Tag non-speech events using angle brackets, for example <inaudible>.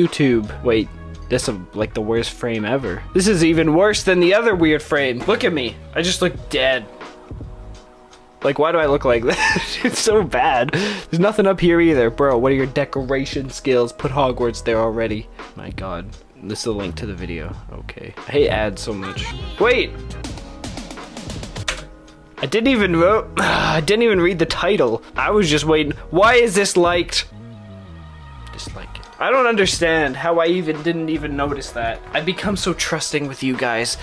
YouTube. Wait, this is like the worst frame ever. This is even worse than the other weird frame. Look at me. I just look dead. Like, why do I look like <laughs> that? it's so bad. There's nothing up here either. Bro, what are your decoration skills? Put Hogwarts there already. My god. This is a link to the video. Okay. I hate ads so much. Wait! I didn't even vote. <sighs> I didn't even read the title. I was just waiting. Why is this liked? Dislike it. I don't understand how I even didn't even notice that. I become so trusting with you guys